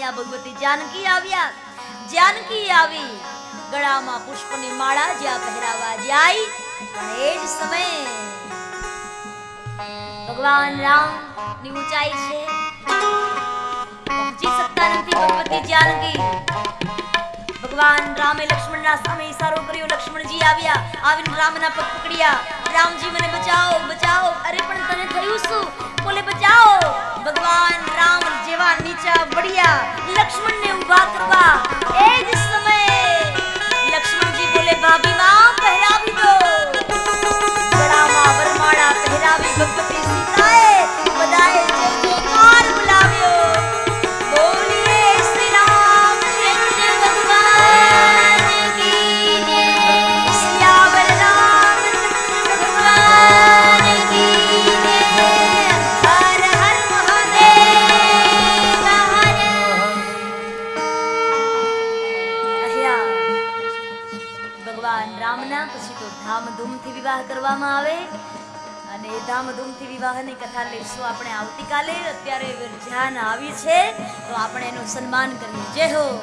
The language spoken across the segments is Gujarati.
અહીંયા ભગવતી જાનકી આવ્યા. જાનકી આવી. ગળામાં પુષ્પની માળા જ્યાં પહેરાવા જાય એ જ સમયે ભગવાન રામની ઊંચાઈ છે. પહોંચી શકતા નથી ભગવતી જાનકી. ભગવાન રામે લક્ષ્મણના સામે ઈશારો કર્યો. લક્ષ્મણજી આવ્યા. આવીને રામના પગ પકડ્યા. રામજી, મને બચાવો બચાવો. અરે, પણ તને થયું શું? બોલે, બચાવો. ભગવાન જેવા નીચા વળ્યા લક્ષ્મણને ઊભા કરવા એ જ સમયે લક્ષ્મણજી બોલે ભાભી માં કરવામાં આવે. અને ધામધૂમથી વિવાહની કથા લઈશું આપણે આવતીકાલે. અત્યારે ધ્યાન આવી છે. તો આપણે એનું સન્માન કરીએ. જય હો.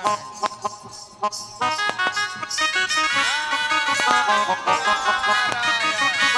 Para. Para. Para.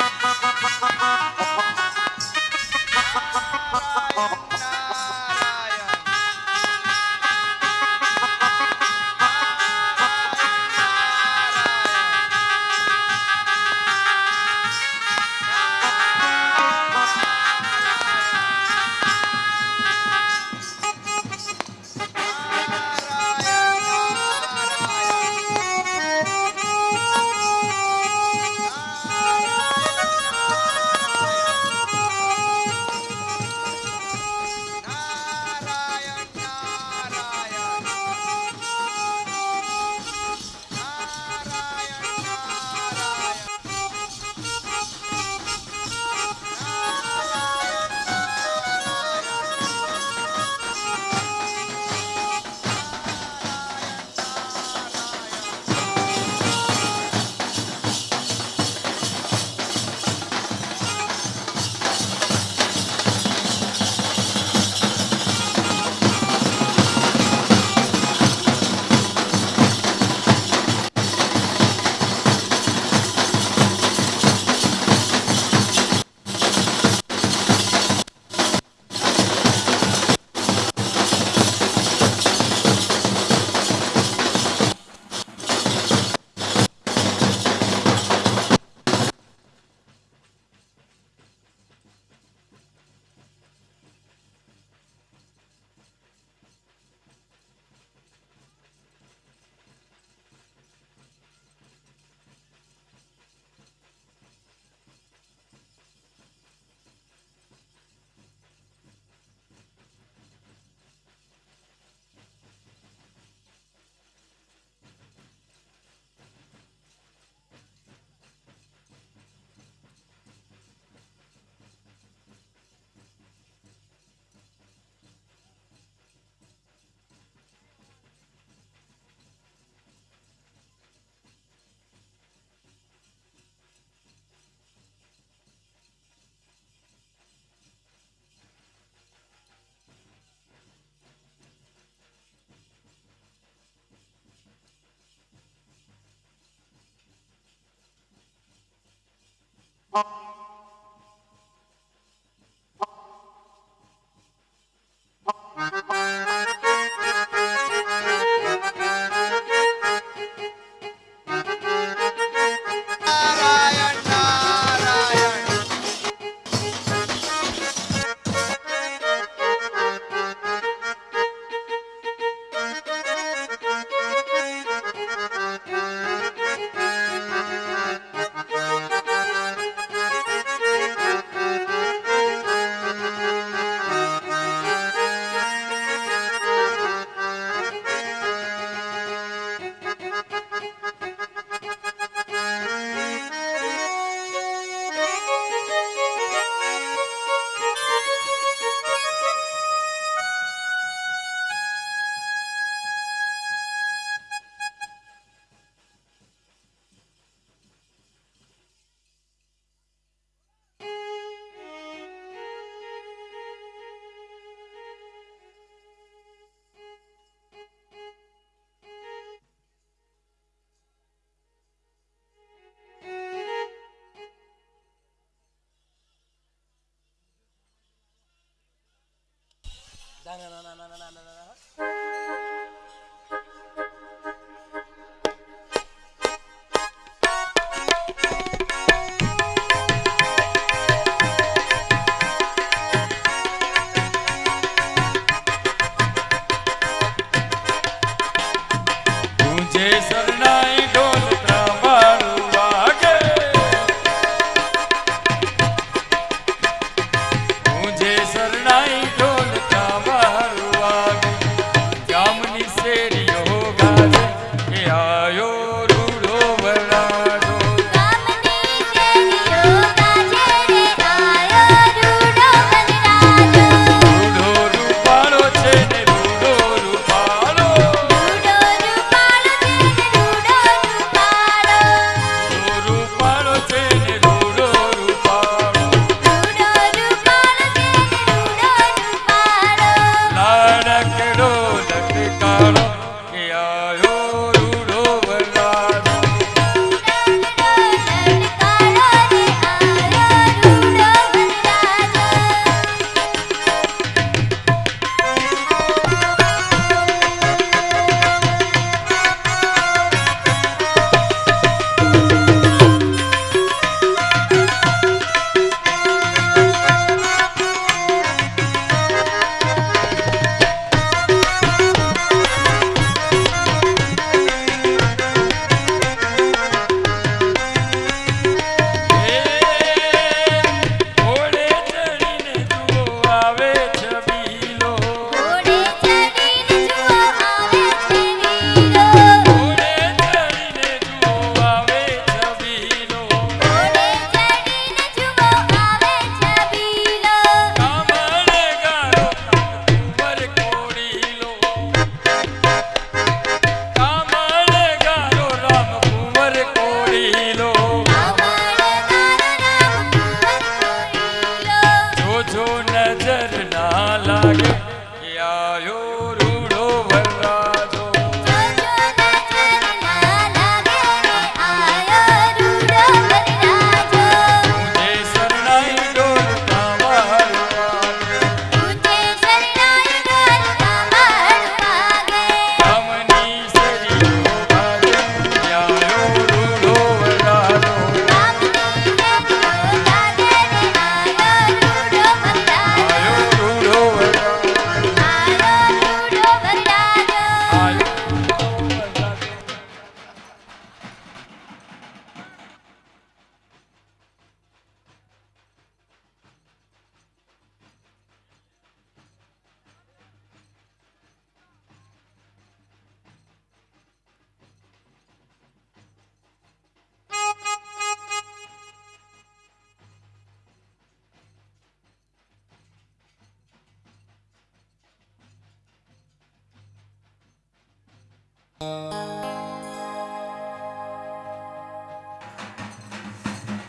来来来来来来来来来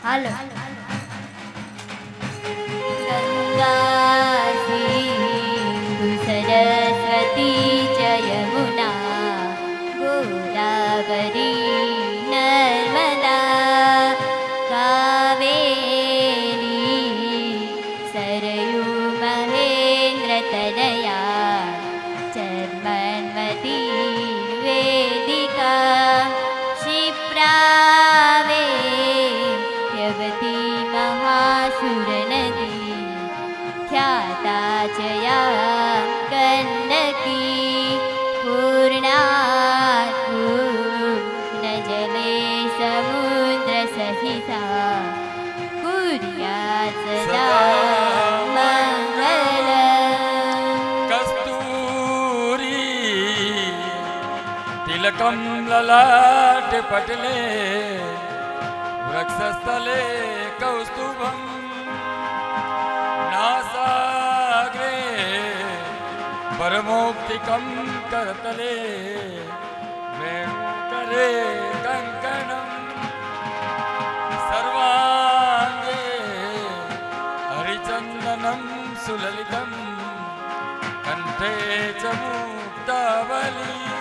હાલો. ગંગા સિંધુ સરસ્વતી જય મુના ગોદાવરી ત્વમ લલાટ પટલે વૃક્ષસ્થલે કૌસ્તુભમ નાસાગ્રે પરમોક્તિકમ કરતલે વેણુકરે કંકણમ સર્વાંગે હરિચંદનમ સુલલિતમ કંઠે ચ મુક્તાવલી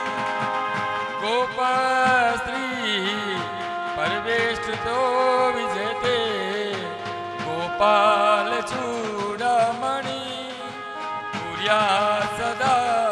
गोपाश्री परवेष्टतो विजयते। गोपालचूडमणि। पुर्या सदा